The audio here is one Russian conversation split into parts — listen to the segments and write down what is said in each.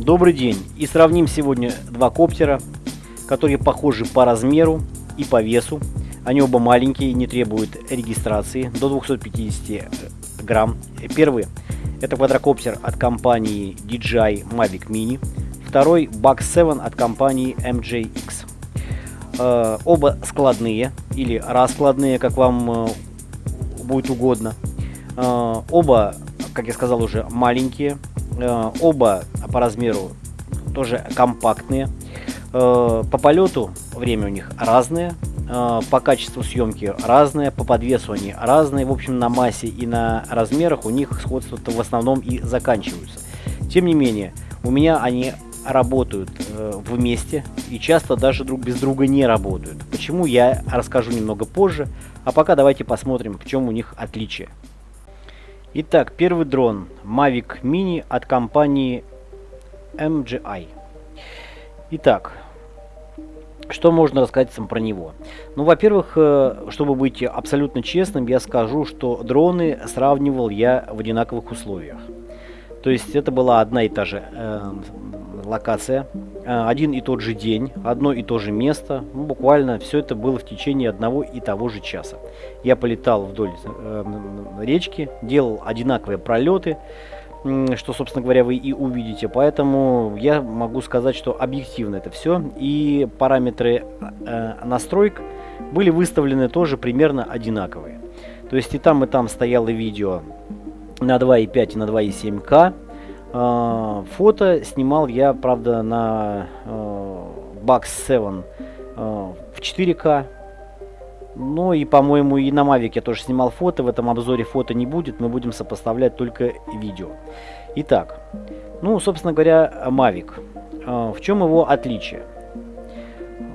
Добрый день! И сравним сегодня два коптера, которые похожи по размеру и по весу. Они оба маленькие, не требуют регистрации, до 250 грамм. Первый это квадрокоптер от компании DJI Mavic Mini. Второй Buck 7 от компании MJX. Э, оба складные или раскладные, как вам э, будет угодно. Э, оба, как я сказал уже, маленькие. Э, оба по размеру тоже компактные. Э, по полету время у них разное. Э, по качеству съемки разное, по подвесу они разные, в общем, на массе и на размерах у них сходства-то в основном и заканчиваются. Тем не менее, у меня они работают э, вместе и часто даже друг без друга не работают. Почему, я расскажу немного позже, а пока давайте посмотрим, в чем у них отличие. Итак, первый дрон Mavic Mini от компании MGI. Итак, что можно рассказать сам про него? Ну, во-первых, э, чтобы быть абсолютно честным, я скажу, что дроны сравнивал я в одинаковых условиях. То есть это была одна и та же э, локация, э, один и тот же день, одно и то же место. Ну, буквально все это было в течение одного и того же часа. Я полетал вдоль э, речки, делал одинаковые пролеты, что, собственно говоря, вы и увидите. Поэтому я могу сказать, что объективно это все. И параметры э, настроек были выставлены тоже примерно одинаковые. То есть и там, и там стояло видео на 2.5 и на 2.7К. Э, фото снимал я, правда, на э, Bugs 7 э, в 4К. Ну и, по-моему, и на Mavic я тоже снимал фото. В этом обзоре фото не будет. Мы будем сопоставлять только видео. Итак, ну, собственно говоря, Mavic. Э, в чем его отличие?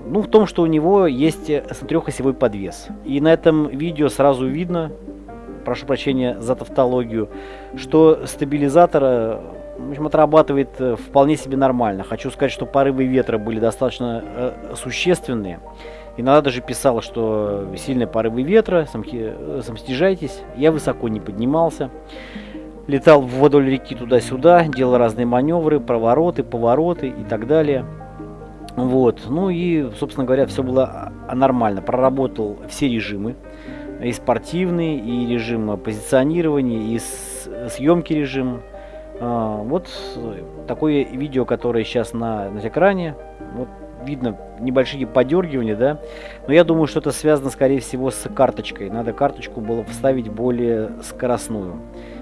Ну, в том, что у него есть трехосевой подвес. И на этом видео сразу видно, прошу прощения за тавтологию, что стабилизатор в общем, отрабатывает э, вполне себе нормально. Хочу сказать, что порывы ветра были достаточно э, существенные. Иногда даже писала, что сильные порывы ветра, самостижайтесь. Я высоко не поднимался. Летал вдоль реки туда-сюда, делал разные маневры, провороты, повороты и так далее. Вот. Ну и, собственно говоря, все было нормально. Проработал все режимы. И спортивный, и режим позиционирования, и съемки режим. А, вот такое видео, которое сейчас на, на экране. Вот видно небольшие подергивания, да. Но я думаю, что это связано, скорее всего, с карточкой. Надо карточку было вставить более скоростную.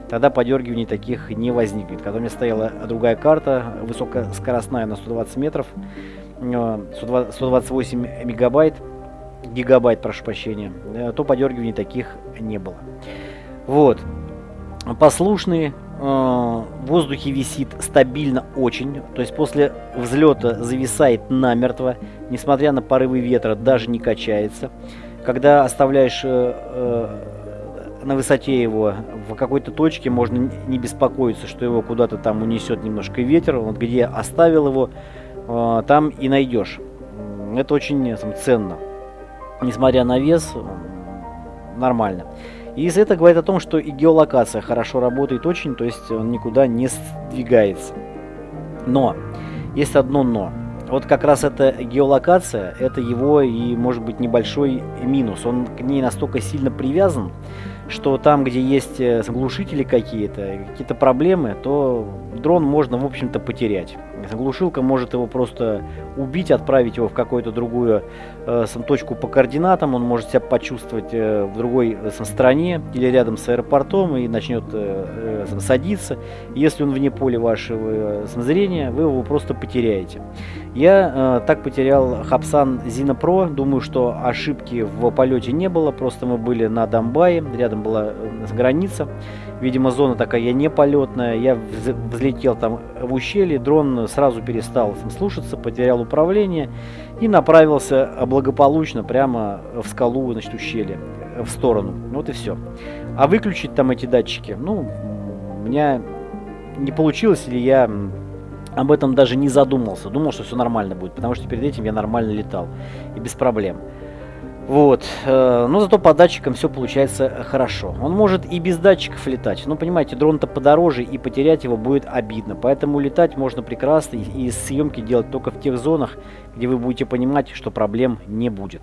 Тогда подергиваний таких не возникнет. Когда у меня стояла другая карта, высокоскоростная на 120 метров, 128 э, мегабайт, гигабайт, прошу прощения, э, то подергиваний таких не было. Вот. Послушные, в воздухе висит стабильно очень, то есть после взлета зависает намертво, несмотря на порывы ветра, даже не качается. Когда оставляешь э, э, на высоте его в какой-то точке, можно не беспокоиться, что его куда-то там унесет немножко ветер. Вот где оставил его, э, там и найдешь. Это очень ценно. Несмотря на вес, нормально. И это говорит о том, что и геолокация хорошо работает очень, то есть он никуда не сдвигается. Но, есть одно но. Вот как раз эта геолокация, это его и может быть небольшой минус. Он к ней настолько сильно привязан, что там, где есть э, глушители какие-то, какие-то проблемы, то дрон можно, в общем-то, потерять. Глушилка может его просто убить, отправить его в какую-то другую э, точку по координатам, он может себя почувствовать э, в другой э, стране или рядом с аэропортом и начнет э, э, садиться. Если он вне поля вашего э, зрения, вы его просто потеряете. Я э, так потерял Хапсан Zina Pro, думаю, что ошибки в полете не было, просто мы были на Донбайе, рядом была э, граница, видимо зона такая не полетная, я взлетел там в ущелье, дрон сразу перестал слушаться, потерял управление и направился благополучно прямо в скалу, значит, ущелье, в сторону. Вот и все. А выключить там эти датчики, ну, у меня не получилось, или я об этом даже не задумался. Думал, что все нормально будет, потому что перед этим я нормально летал и без проблем. Вот, э, но зато по датчикам все получается хорошо. Он может и без датчиков летать, но понимаете, дрон-то подороже и потерять его будет обидно. Поэтому летать можно прекрасно и съемки делать только в тех зонах, где вы будете понимать, что проблем не будет.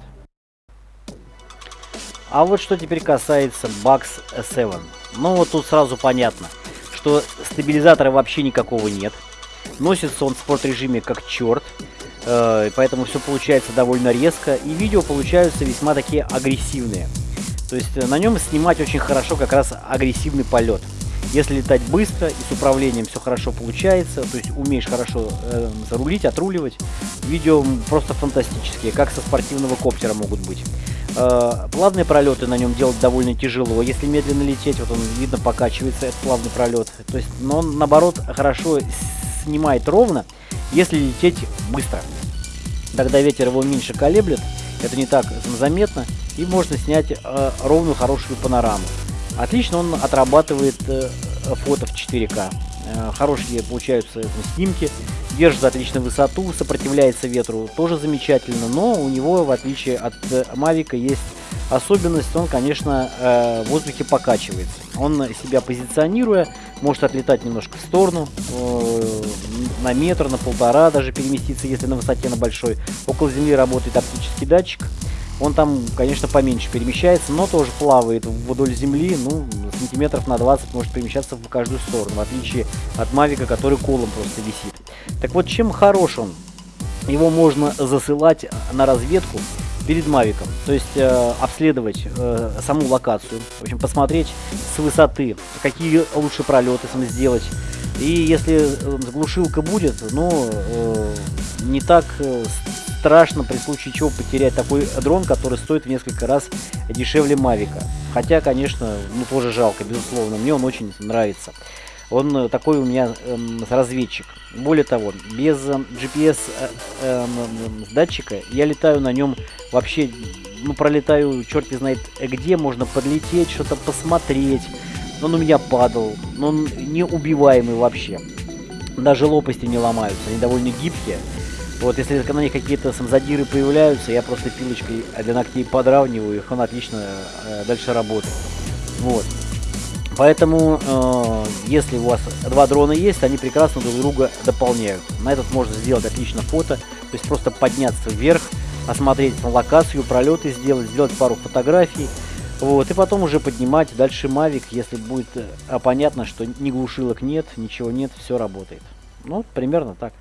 А вот что теперь касается Bugs 7. Ну вот тут сразу понятно, что стабилизатора вообще никакого нет. Носится он в спорт режиме как черт. Э, поэтому все получается довольно резко. И видео получаются весьма такие агрессивные. То есть э, на нем снимать очень хорошо как раз агрессивный полет. Если летать быстро и с управлением все хорошо получается, то есть умеешь хорошо э, зарулить, отруливать, видео просто фантастические, как со спортивного коптера могут быть. Э, плавные пролеты на нем делать довольно тяжело. Если медленно лететь, вот он видно покачивается, этот плавный пролет. То есть, но он наоборот хорошо снимает ровно, если лететь быстро. Тогда ветер его меньше колеблет, это не так заметно, и можно снять э, ровную хорошую панораму. Отлично он отрабатывает э, фото в 4К. Э, хорошие получаются снимки, держит отлично высоту, сопротивляется ветру тоже замечательно, но у него, в отличие от Мавика, есть особенность, он, конечно, э, в воздухе покачивается. Он себя позиционируя, может отлетать немножко в сторону, э, на метр, на полтора даже переместиться, если на высоте на большой. Около земли работает оптический датчик. Он там, конечно, поменьше перемещается, но тоже плавает вдоль земли, ну, сантиметров на 20 может перемещаться в каждую сторону, в отличие от Мавика, который колом просто висит. Так вот, чем хорош он? Его можно засылать на разведку перед Мавиком, то есть э, обследовать э, саму локацию, в общем, посмотреть с высоты, какие лучше пролеты сам сделать. И если э, глушилка будет, ну, э, не так э, страшно при случае чего потерять такой дрон, который стоит в несколько раз дешевле Мавика. Хотя, конечно, ну тоже жалко, безусловно, мне он очень нравится. Он э, такой у меня э, разведчик. Более того, без э, GPS э, э, датчика я летаю на нем вообще, ну пролетаю черт знает где, можно подлететь, что-то посмотреть. Он у меня падал, но он неубиваемый вообще. Даже лопасти не ломаются, они довольно гибкие. Вот, если на них какие-то самзадиры появляются, я просто пилочкой для ногтей подравниваю их, он отлично э, дальше работает. Вот. Поэтому, э, если у вас два дрона есть, они прекрасно друг друга дополняют. На этот можно сделать отлично фото, то есть просто подняться вверх, осмотреть локацию, пролеты сделать, сделать пару фотографий. Вот, и потом уже поднимать дальше Mavic, если будет э, понятно, что ни глушилок нет, ничего нет, все работает. Ну, примерно так.